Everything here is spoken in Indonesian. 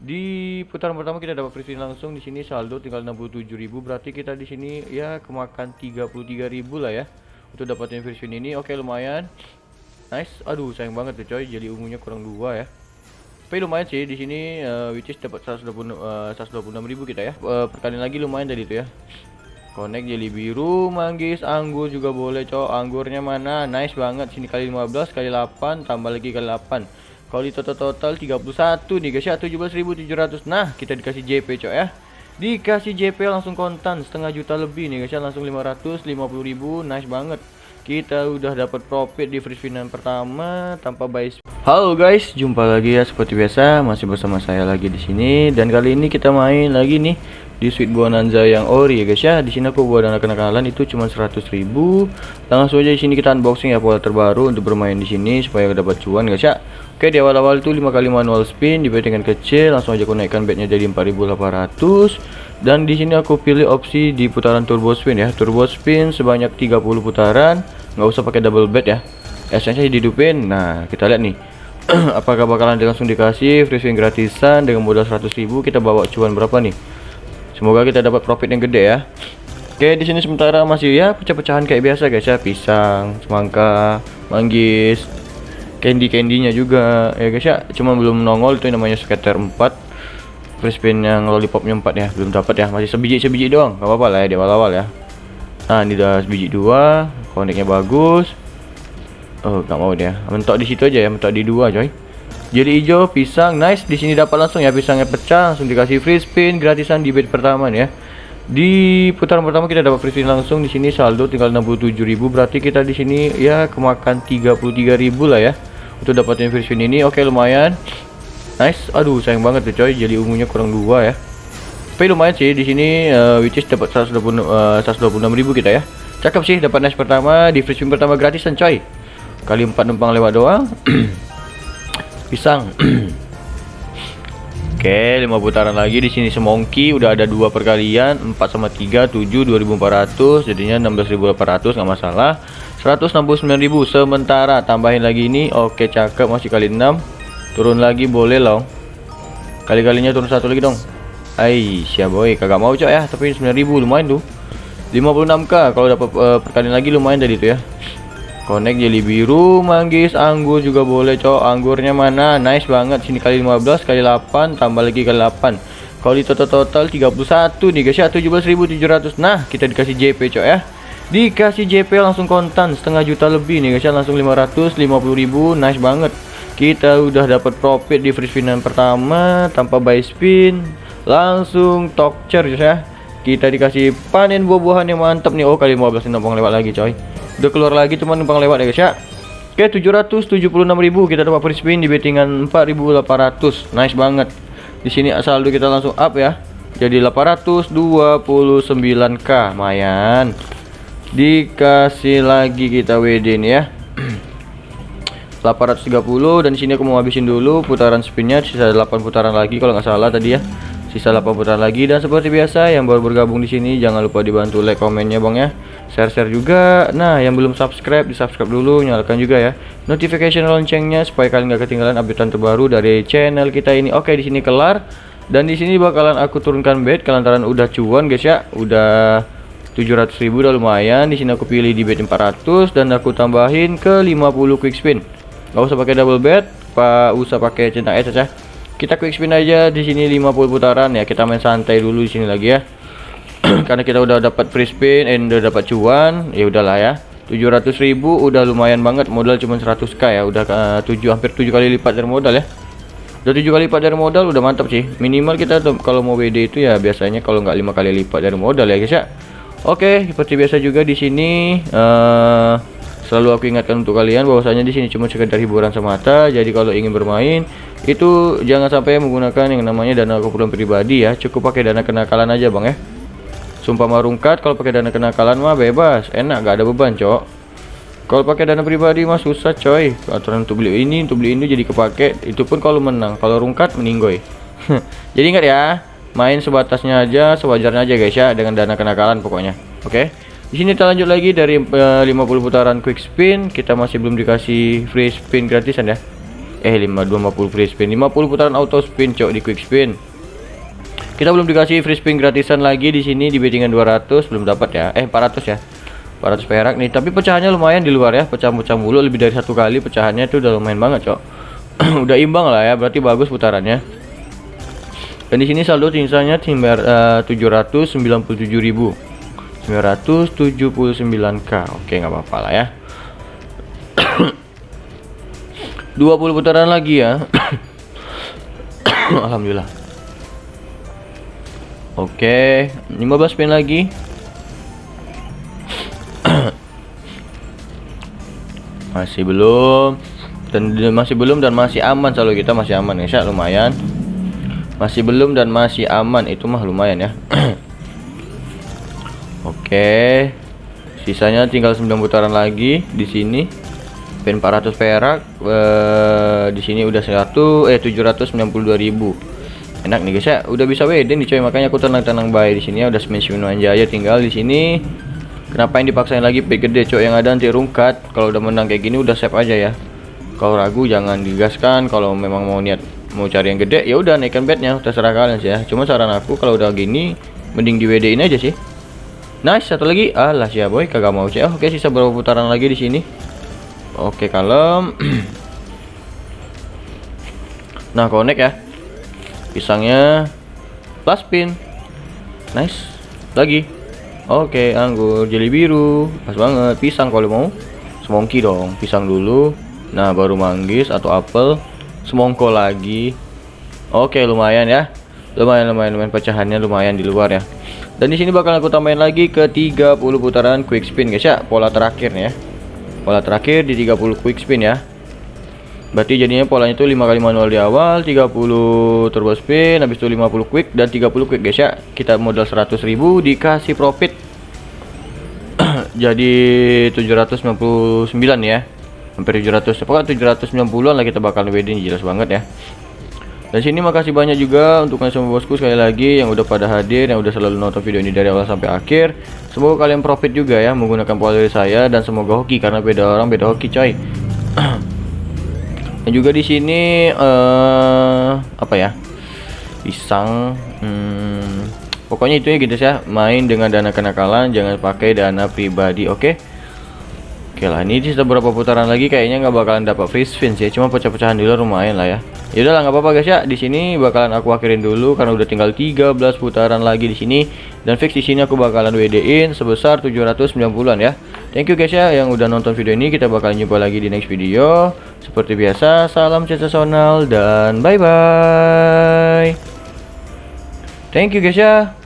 Di putaran pertama kita dapat free spin langsung di sini saldo tinggal 67.000 berarti kita di sini ya kemakan 33.000 lah ya untuk dapatin free spin ini. Oke, lumayan. Nice. Aduh, sayang banget tuh coy, jadi ungunya kurang dua ya. Tapi lumayan sih di sini uh, which is dapat 126 uh, 126.000 kita ya. Uh, lagi lumayan tadi tuh ya. Connect jeli biru, manggis, anggur juga boleh cowok. Anggurnya mana? Nice banget. Sini kali 15 kali 8 tambah lagi kali 8. Kalau di total-total 31 nih guys ya. 17.700 Nah kita dikasih JP cok ya. Dikasih JP langsung kontan setengah juta lebih nih guys ya. Langsung 550 ribu Nice banget. Kita udah dapat profit di free spinan pertama tanpa buy Halo guys, jumpa lagi ya seperti biasa. Masih bersama saya lagi di sini. Dan kali ini kita main lagi nih di Sweet Bonanza yang ori ya guys ya. Di sini aku buat dana kenakalan itu cuma 100.000. Langsung aja di sini kita unboxing ya pola terbaru untuk bermain di sini supaya dapat cuan guys ya. Oke di awal-awal itu 5 kali manual spin di bettingan kecil langsung aja aku naikkan jadi 4800 dan di sini aku pilih opsi di putaran turbo spin ya. Turbo spin sebanyak 30 putaran nggak usah pakai double bet ya. Essence dihidupin. Nah kita lihat nih. Apakah bakalan langsung dikasih free spin gratisan dengan modal 100.000 kita bawa cuan berapa nih? Semoga kita dapat profit yang gede ya. Oke di sini sementara masih ya pecah-pecahan kayak biasa guys ya. Pisang semangka manggis candy candynya juga ya guys ya. Cuma belum nongol itu namanya scatter 4 free spin yang lollipopnya 4 ya belum dapat ya. Masih sebiji sebiji doang nggak apa-apa lah ya di awal-awal ya. Nah ini udah sebiji dua koneknya bagus. Oh nggak mau dia. Mentok di situ aja ya mentok di dua coy. Jadi hijau pisang nice. Di sini dapat langsung ya pisangnya pecah langsung dikasih free spin gratisan di bed pertama nih ya. Di putaran pertama kita dapat free spin langsung. Di sini saldo tinggal 67.000 berarti kita di sini ya kemakan 33.000 lah ya untuk dapatin version ini oke lumayan. Nice. Aduh sayang banget tuh coy. Jadi ungunya kurang dua ya. Tapi lumayan sih di sini uh, which is dapat 126 uh, 126.000 kita ya. Cakep sih dapat nice pertama di free spin pertama gratisan coy. Kali 4 numpang lewat doang. Pisang. Oke, 5 putaran lagi di sini semongki udah ada dua perkalian 4 sama 3 7 2400 jadinya 16800 nggak masalah 169.000 sementara tambahin lagi ini. Oke cakep. Masih kali 6 turun lagi boleh loh kali-kalinya turun satu lagi dong. Hai siap boy. Kagak mau cok ya. Tapi 9.000 lumayan tuh. 56k kalau dapat uh, perkalian lagi lumayan tadi tuh ya. Connect jeli biru manggis anggur juga boleh cok. Anggurnya mana? Nice banget. Sini kali 15 kali 8 tambah lagi kali 8 kalau di total-total 31 nih guys ya. 17.700 nah kita dikasih JP cok ya dikasih JP langsung kontan setengah juta lebih nih guys ya. Langsung 550.000 nice banget. Kita udah dapat profit di free spinan pertama tanpa buy spin langsung talk charge ya. Kita dikasih panen buah-buahan yang mantap nih. Oh kali 15 numpang lewat lagi coy. Udah keluar lagi cuma numpang lewat ya guys ya. Oke 776.000 kita dapat free spin di bettingan 4.800 nice banget. Di sini saldo kita langsung up ya. Jadi 829k lumayan dikasih lagi kita WD ini ya. 830 dan sini aku mau habisin dulu putaran spinnya sisa 8 putaran lagi kalau nggak salah tadi ya. Sisa 8 putaran lagi dan seperti biasa yang baru bergabung di sini jangan lupa dibantu like komennya bang ya. Share-share juga. Nah yang belum subscribe di subscribe dulu nyalakan juga ya. Notification loncengnya supaya kalian nggak ketinggalan update terbaru dari channel kita ini. Oke di sini kelar. Dan di sini bakalan aku turunkan bed kelantaran udah cuan guys ya. Udah 700.000 udah lumayan. Di sini aku pilih di bet 400 dan aku tambahin ke 50 quick spin. Nggak usah pakai double bet pak usah pakai centang es ya kita quick spin aja di sini 50 putaran ya. Kita main santai dulu di sini lagi ya. Karena kita udah dapat free spin and udah dapat cuan ya udahlah ya. 700.000 udah lumayan banget. Modal cuma 100k ya. Udah uh, 7 hampir 7 kali lipat dari modal ya. Udah 7 kali lipat dari modal udah mantap sih. Minimal kita kalau mau WD itu ya biasanya kalau nggak lima kali lipat dari modal ya guys ya Oke, seperti biasa juga di sini uh, selalu aku ingatkan untuk kalian bahwasanya di sini cuma sekedar hiburan semata. Jadi kalau ingin bermain itu jangan sampai menggunakan yang namanya dana keperluan pribadi ya. Cukup pakai dana kenakalan aja, Bang ya. Sumpah marungkat kalau pakai dana kenakalan mah bebas, enak gak ada beban, Cok. Kalau pakai dana pribadi mah susah, coy. Aturan untuk beli ini, untuk beli ini jadi kepake. Itu pun kalau menang. Kalau rungkat meninggoy. jadi ingat ya, main sebatasnya aja sewajarnya aja guys ya dengan dana kenakalan pokoknya. Oke? Okay? di sini kita lanjut lagi dari uh, eh, 50 putaran quick spin. Kita masih belum dikasih free spin gratisan ya? Eh 52 50 free spin. 50 putaran auto spin cok di quick spin. Kita belum dikasih free spin gratisan lagi di sini di bettingan 200 belum dapat ya? Eh 400 ya? 400 perak nih. Tapi pecahannya lumayan di luar ya? Pecah-pecah mulu lebih dari satu kali pecahannya itu udah lumayan banget cok. Udah imbang lah ya? Berarti bagus putarannya dan di sini saldo sisanya timbar uh, 797.000 979k oke nggak apa-apa lah ya. 20 putaran lagi ya. Alhamdulillah. Oke 15 spin lagi. Masih belum. Dan masih belum dan masih aman selalu kita masih aman ya lumayan masih belum dan masih aman. Itu mah lumayan ya. Oke. Sisanya tinggal 9 putaran lagi di sini. Pin 400 perak. Eh, di sini udah 100 eh 792.000 enak nih guys ya. Udah bisa WD nih coy. Makanya aku tenang-tenang baik di sini ya. Udah semen aja. Tinggal di sini. Kenapa yang dipaksain lagi? Pay gede cok yang ada nanti rungkat. Kalau udah menang kayak gini udah save aja ya. Kalau ragu jangan digaskan. Kalau memang mau niat mau cari yang gede ya udah naikkan bednya terserah kalian sih ya Cuma saran aku kalau udah gini mending di WD ini aja sih Nice satu lagi alah siapa boy kagak mau cek oh, Oke sisa berapa putaran lagi di sini Oke kalem Nah connect ya Pisangnya Plus pin Nice Lagi Oke, anggur jeli biru. Pas banget. Pisang kalau mau. Semongki dong. Pisang dulu. Nah, baru manggis atau apel. Semongko lagi. Oke, lumayan ya. Lumayan lumayan lumayan pecahannya lumayan di luar ya. Dan di sini bakal aku tambahin lagi ke 30 putaran quick spin guys ya. Pola terakhir nih ya. Pola terakhir di 30 quick spin ya. Berarti jadinya polanya itu 5 kali manual di awal, 30 turbo spin, habis itu 50 quick dan 30 quick guys ya. Kita modal 100.000 dikasih profit jadi 799 ya. Hampir 700. Pokoknya 790-an lah kita bakal WD ini jelas banget ya. Dan sini makasih banyak juga untuk kalian semua bosku sekali lagi yang udah pada hadir, yang udah selalu nonton video ini dari awal sampai akhir. Semoga kalian profit juga ya menggunakan pola dari saya dan semoga hoki karena beda orang beda hoki coy. Dan juga di sini uh, apa ya? Pisang. Hmm, pokoknya itu ya gitu ya. Main dengan dana kenakalan, jangan pakai dana pribadi, oke? Okay? Oke lah, ini sisa beberapa putaran lagi kayaknya nggak bakalan dapat free spin sih, cuma pecah-pecahan dulu lumayan lah ya. Ya udahlah nggak apa-apa guys ya. Di sini bakalan aku akhirin dulu karena udah tinggal 13 putaran lagi di sini dan fix di sini aku bakalan WD-in sebesar 790-an ya. Thank you guys ya yang udah nonton video ini. Kita bakalan jumpa lagi di next video. Seperti biasa, salam sensasional dan bye bye. Thank you guys ya.